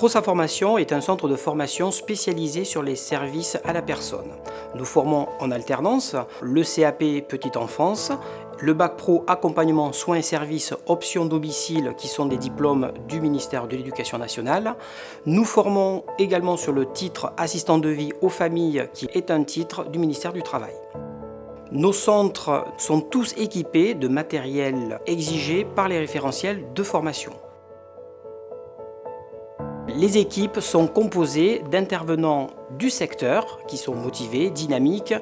ProSA Formation est un centre de formation spécialisé sur les services à la personne. Nous formons en alternance le CAP Petite Enfance, le Bac Pro Accompagnement Soins et Services Options Domicile qui sont des diplômes du ministère de l'Éducation nationale. Nous formons également sur le titre Assistant de vie aux familles qui est un titre du ministère du Travail. Nos centres sont tous équipés de matériel exigé par les référentiels de formation. Les équipes sont composées d'intervenants du secteur qui sont motivés, dynamiques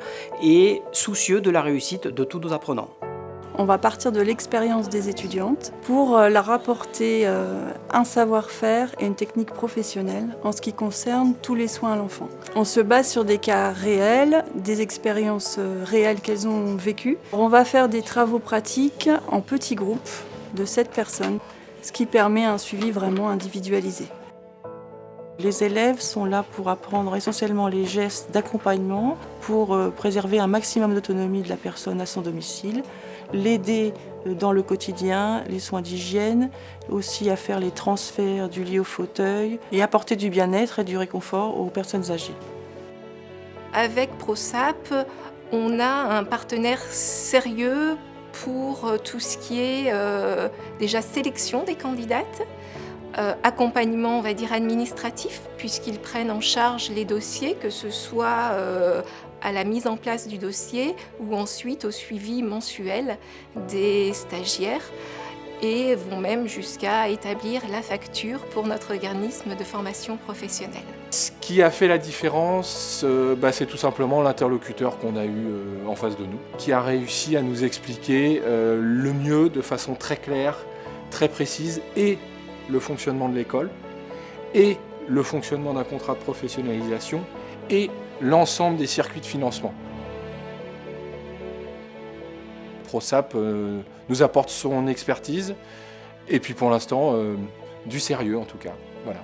et soucieux de la réussite de tous nos apprenants. On va partir de l'expérience des étudiantes pour euh, leur apporter euh, un savoir-faire et une technique professionnelle en ce qui concerne tous les soins à l'enfant. On se base sur des cas réels, des expériences euh, réelles qu'elles ont vécues. On va faire des travaux pratiques en petits groupes de 7 personnes, ce qui permet un suivi vraiment individualisé. Les élèves sont là pour apprendre essentiellement les gestes d'accompagnement pour préserver un maximum d'autonomie de la personne à son domicile, l'aider euh, dans le quotidien, les soins d'hygiène, aussi à faire les transferts du lit au fauteuil et apporter du bien-être et du réconfort aux personnes âgées. Avec ProSap, on a un partenaire sérieux pour euh, tout ce qui est euh, déjà sélection des candidates, accompagnement, on va dire, administratif, puisqu'ils prennent en charge les dossiers, que ce soit à la mise en place du dossier ou ensuite au suivi mensuel des stagiaires et vont même jusqu'à établir la facture pour notre organisme de formation professionnelle. Ce qui a fait la différence, euh, bah, c'est tout simplement l'interlocuteur qu'on a eu euh, en face de nous, qui a réussi à nous expliquer euh, le mieux, de façon très claire, très précise, et le fonctionnement de l'école, et le fonctionnement d'un contrat de professionnalisation, et l'ensemble des circuits de financement. ProSap euh, nous apporte son expertise et puis pour l'instant euh, du sérieux en tout cas. Voilà.